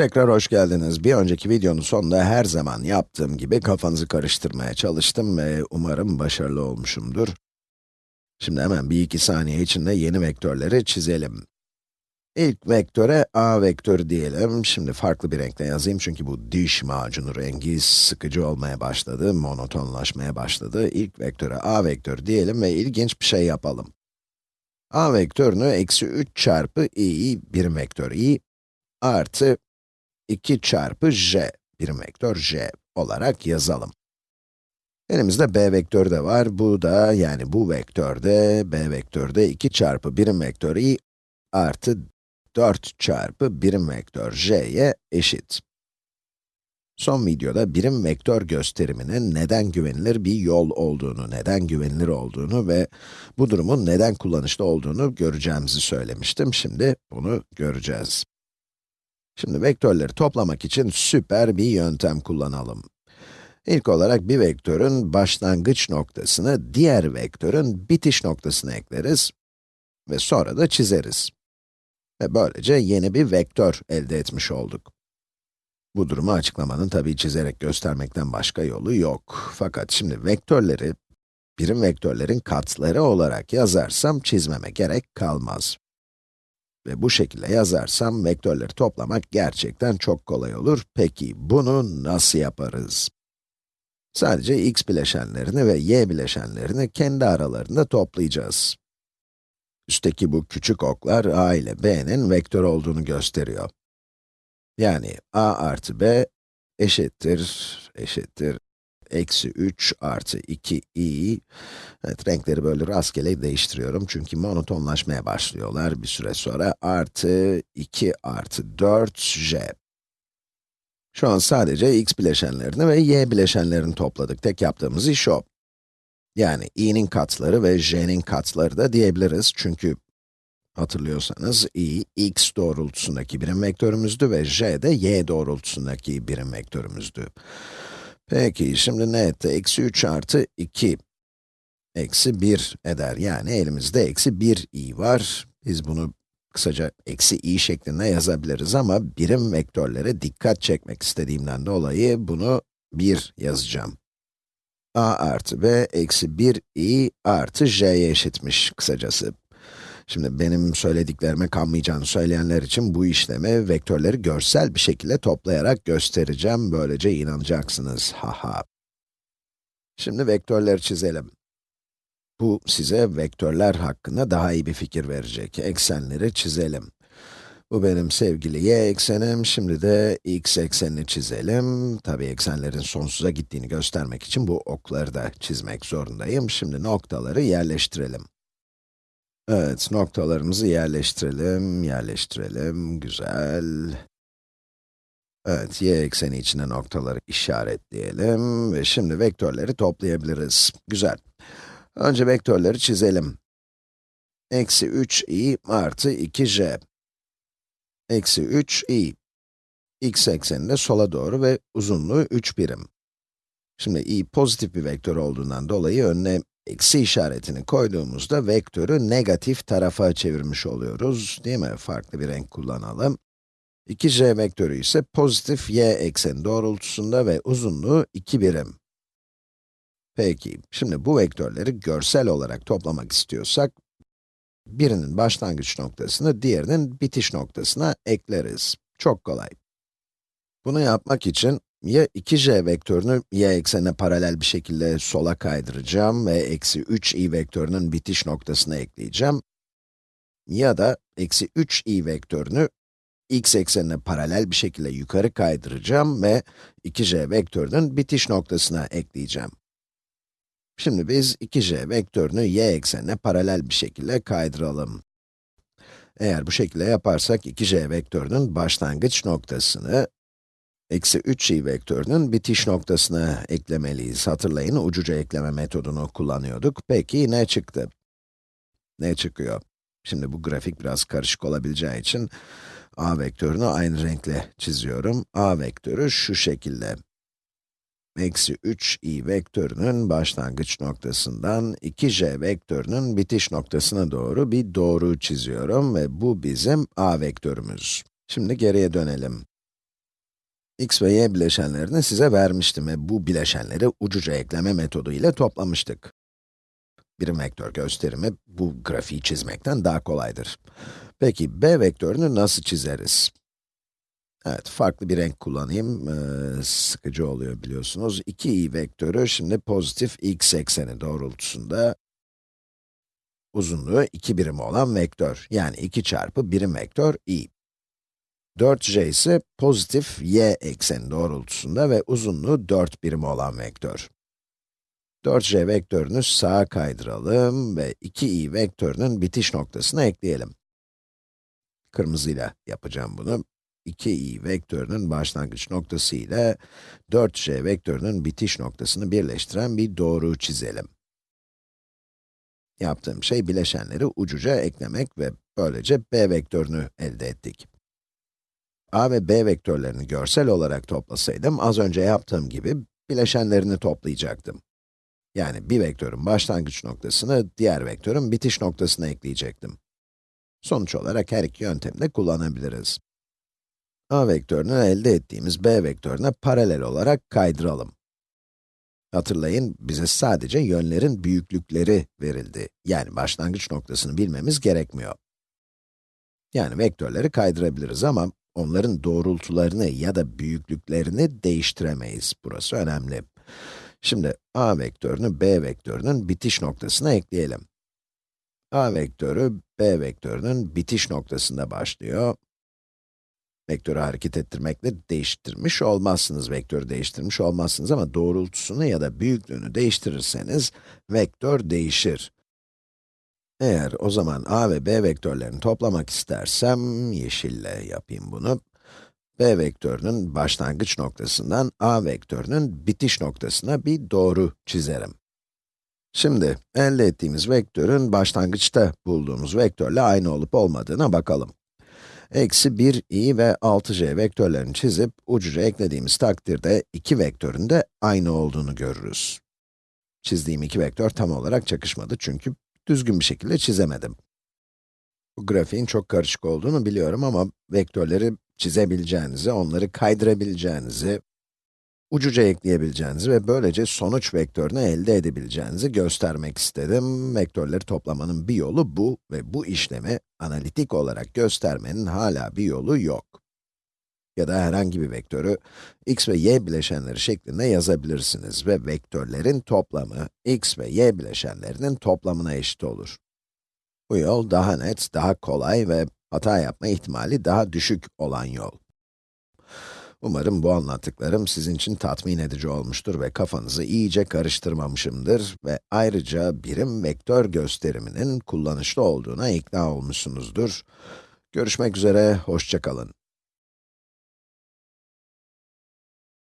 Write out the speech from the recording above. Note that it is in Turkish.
Tekrar hoş geldiniz. Bir önceki videonun sonunda her zaman yaptığım gibi kafanızı karıştırmaya çalıştım ve umarım başarılı olmuşumdur. Şimdi hemen bir iki saniye içinde yeni vektörleri çizelim. İlk vektöre a vektörü diyelim. Şimdi farklı bir renkle yazayım çünkü bu diş macunu rengi sıkıcı olmaya başladı, monotonlaşmaya başladı. İlk vektöre a vektörü diyelim ve ilginç bir şey yapalım. a vektörünü eksi 3 çarpı i, birim vektör i, artı 2 çarpı j, birim vektör j olarak yazalım. Elimizde b vektörü de var. Bu da, yani bu vektörde, b vektörde 2 çarpı birim vektör i artı 4 çarpı birim vektör j'ye eşit. Son videoda birim vektör gösteriminin neden güvenilir bir yol olduğunu, neden güvenilir olduğunu ve bu durumun neden kullanışlı olduğunu göreceğimizi söylemiştim. Şimdi bunu göreceğiz. Şimdi vektörleri toplamak için süper bir yöntem kullanalım. İlk olarak bir vektörün başlangıç noktasını diğer vektörün bitiş noktasına ekleriz ve sonra da çizeriz. Ve böylece yeni bir vektör elde etmiş olduk. Bu durumu açıklamanın tabii çizerek göstermekten başka yolu yok. Fakat şimdi vektörleri, birim vektörlerin katları olarak yazarsam çizmeme gerek kalmaz. Ve bu şekilde yazarsam vektörleri toplamak gerçekten çok kolay olur. Peki bunu nasıl yaparız? Sadece x bileşenlerini ve y bileşenlerini kendi aralarında toplayacağız. Üstteki bu küçük oklar a ile b'nin vektör olduğunu gösteriyor. Yani a artı b eşittir, eşittir, eksi 3 artı 2i. Evet, renkleri böyle rastgele değiştiriyorum çünkü monotonlaşmaya başlıyorlar bir süre sonra. Artı 2 artı 4j. Şu an sadece x bileşenlerini ve y bileşenlerini topladık. Tek yaptığımız iş o. Yani i'nin katları ve j'nin katları da diyebiliriz çünkü hatırlıyorsanız i, x doğrultusundaki birim vektörümüzdü ve j de y doğrultusundaki birim vektörümüzdü. Peki, şimdi ne etti? Eksi 3 artı 2, eksi 1 eder. Yani elimizde eksi 1 i var. Biz bunu kısaca eksi i şeklinde yazabiliriz ama birim vektörlere dikkat çekmek istediğimden dolayı bunu 1 yazacağım. a artı b eksi 1 i artı j'ye eşitmiş kısacası. Şimdi benim söylediklerime kanmayacağını söyleyenler için bu işlemi vektörleri görsel bir şekilde toplayarak göstereceğim. Böylece inanacaksınız. Haha. Şimdi vektörleri çizelim. Bu size vektörler hakkında daha iyi bir fikir verecek. Eksenleri çizelim. Bu benim sevgili y eksenim. Şimdi de x eksenini çizelim. Tabi eksenlerin sonsuza gittiğini göstermek için bu okları da çizmek zorundayım. Şimdi noktaları yerleştirelim. Evet, noktalarımızı yerleştirelim, yerleştirelim, güzel. Evet, y ekseni içine noktaları işaretleyelim ve şimdi vektörleri toplayabiliriz. Güzel. Önce vektörleri çizelim. Eksi 3i artı 2j. Eksi 3i. x ekseninde sola doğru ve uzunluğu 3 birim. Şimdi i pozitif bir vektör olduğundan dolayı önüne eksi işaretini koyduğumuzda vektörü negatif tarafa çevirmiş oluyoruz, değil mi? Farklı bir renk kullanalım. 2j vektörü ise pozitif y ekseni doğrultusunda ve uzunluğu 2 birim. Peki, şimdi bu vektörleri görsel olarak toplamak istiyorsak, birinin başlangıç noktasını diğerinin bitiş noktasına ekleriz. Çok kolay. Bunu yapmak için ya 2j vektörünü y eksenine paralel bir şekilde sola kaydıracağım ve eksi 3i vektörünün bitiş noktasına ekleyeceğim. Ya da eksi 3i vektörünü x eksenine paralel bir şekilde yukarı kaydıracağım ve 2j vektörünün bitiş noktasına ekleyeceğim. Şimdi biz 2j vektörünü y eksenine paralel bir şekilde kaydıralım. Eğer bu şekilde yaparsak 2j vektörünün başlangıç noktasını eksi 3i vektörünün bitiş noktasına eklemeliyiz. Hatırlayın, ucuca ekleme metodunu kullanıyorduk. Peki ne çıktı? Ne çıkıyor? Şimdi bu grafik biraz karışık olabileceği için a vektörünü aynı renkle çiziyorum. a vektörü şu şekilde. Eksi 3i vektörünün başlangıç noktasından 2j vektörünün bitiş noktasına doğru bir doğru çiziyorum ve bu bizim a vektörümüz. Şimdi geriye dönelim. X ve y bileşenlerini size vermiştim ve bu bileşenleri ucuca ekleme metodu ile toplamıştık. Birim vektör gösterimi bu grafiği çizmekten daha kolaydır. Peki, b vektörünü nasıl çizeriz? Evet, farklı bir renk kullanayım, ee, sıkıcı oluyor biliyorsunuz. 2i vektörü şimdi pozitif x ekseni doğrultusunda uzunluğu 2 birim olan vektör, yani 2 çarpı birim vektör i. 4j ise pozitif y ekseni doğrultusunda ve uzunluğu 4 birim olan vektör. 4j vektörünü sağa kaydıralım ve 2i vektörünün bitiş noktasına ekleyelim. Kırmızıyla yapacağım bunu. 2i vektörünün başlangıç noktası ile 4j vektörünün bitiş noktasını birleştiren bir doğru çizelim. Yaptığım şey bileşenleri ucuca eklemek ve böylece b vektörünü elde ettik. A ve b vektörlerini görsel olarak toplasaydım, az önce yaptığım gibi bileşenlerini toplayacaktım. Yani bir vektörün başlangıç noktasını diğer vektörün bitiş noktasına ekleyecektim. Sonuç olarak her iki yöntemi de kullanabiliriz. a vektörünü elde ettiğimiz b vektörüne paralel olarak kaydıralım. Hatırlayın, bize sadece yönlerin büyüklükleri verildi. Yani başlangıç noktasını bilmemiz gerekmiyor. Yani vektörleri kaydırabiliriz ama onların doğrultularını ya da büyüklüklerini değiştiremeyiz. Burası önemli. Şimdi a vektörünü b vektörünün bitiş noktasına ekleyelim. a vektörü b vektörünün bitiş noktasında başlıyor. Vektörü hareket ettirmekle değiştirmiş olmazsınız, vektörü değiştirmiş olmazsınız ama doğrultusunu ya da büyüklüğünü değiştirirseniz, vektör değişir. Eğer o zaman a ve b vektörlerini toplamak istersem, yeşille yapayım bunu. b vektörünün başlangıç noktasından a vektörünün bitiş noktasına bir doğru çizerim. Şimdi, elde ettiğimiz vektörün başlangıçta bulduğumuz vektörle aynı olup olmadığına bakalım. Eksi 1i ve 6j vektörlerini çizip ucuca eklediğimiz takdirde iki vektörün de aynı olduğunu görürüz. Çizdiğim iki vektör tam olarak çakışmadı çünkü düzgün bir şekilde çizemedim. Bu grafiğin çok karışık olduğunu biliyorum ama vektörleri çizebileceğinizi, onları kaydırabileceğinizi, ucuca ekleyebileceğinizi ve böylece sonuç vektörünü elde edebileceğinizi göstermek istedim. Vektörleri toplamanın bir yolu bu ve bu işlemi analitik olarak göstermenin hala bir yolu yok. Ya da herhangi bir vektörü x ve y bileşenleri şeklinde yazabilirsiniz ve vektörlerin toplamı x ve y bileşenlerinin toplamına eşit olur. Bu yol daha net, daha kolay ve hata yapma ihtimali daha düşük olan yol. Umarım bu anlattıklarım sizin için tatmin edici olmuştur ve kafanızı iyice karıştırmamışımdır ve ayrıca birim vektör gösteriminin kullanışlı olduğuna ikna olmuşsunuzdur. Görüşmek üzere, hoşça kalın.